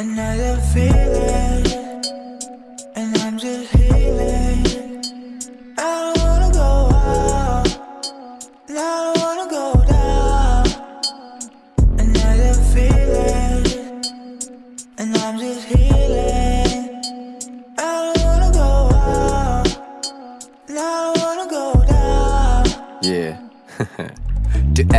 Another feeling,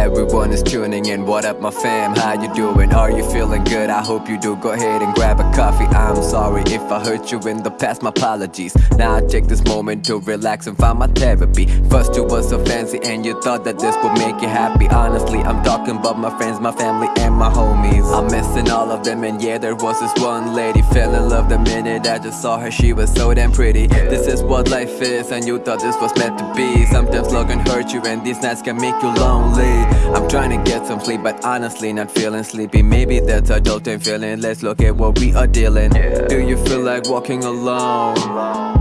everyone is tuning in, what up, my fam? How you doing? Are you feeling good? I hope you do. Go ahead and grab a coffee. I'm sorry if I hurt you in the past, my apologies. Now I take this moment to relax and find my therapy. First, you were so fancy, and you thought that this would make you happy. Honestly, I'm talking about my friends, my family, and my homies. I'm missing all of them, and yeah, there was this one lady. Fell in love the minute I just saw her, she was so damn pretty. This is what life is, and you thought this was meant to be. Sometimes love can hurt you, and these nights can make you lonely. I'm trying to get some sleep, but honestly, not feeling sleepy. Maybe that's adulting feeling. Let's look at what we are dealing. Do you feel like walking alone?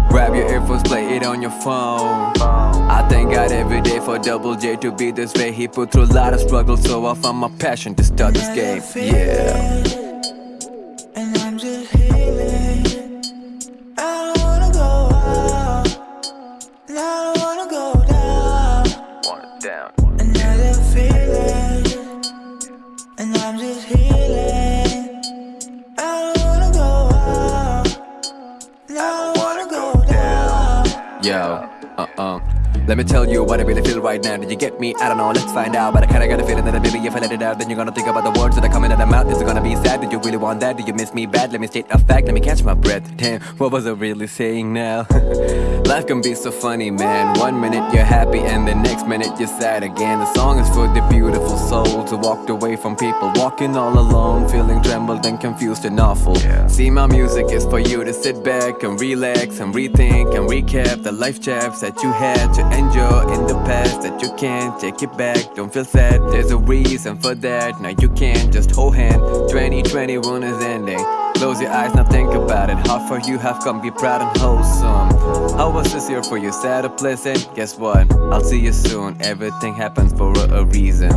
Grab your earphones, play it on your phone. I thank God every day for Double J to be this way. He put through a lot of struggle, so I found my passion to start this game. Yeah. And Uh-uh. Let me tell you what I really feel right now. Did you get me? I don't know, let's find out. But I kinda got a feeling that maybe if I let it out Then you're gonna think about the words that are coming out of my mouth. Is it gonna be sad? Do you really want that? Do you miss me bad? Let me state a fact, let me catch my breath. Damn, what was I really saying now? Life can be so funny, man. One minute you're happy and the next minute you're sad again. The song is for the beautiful Who walked away from people. Walking all alone, feeling trembled and confused and awful. See, my music is for you to sit back and relax And rethink and recap the life chapters that you had to enjoy in the past That you can't take it back, don't feel sad There's a reason for that, now you can't just hold hand. 2021 is ending. Close your eyes, now think about it. How far you have come, be proud and wholesome How was this year for you, sad or pleasant? Guess what, I'll see you soon. Everything happens for a reason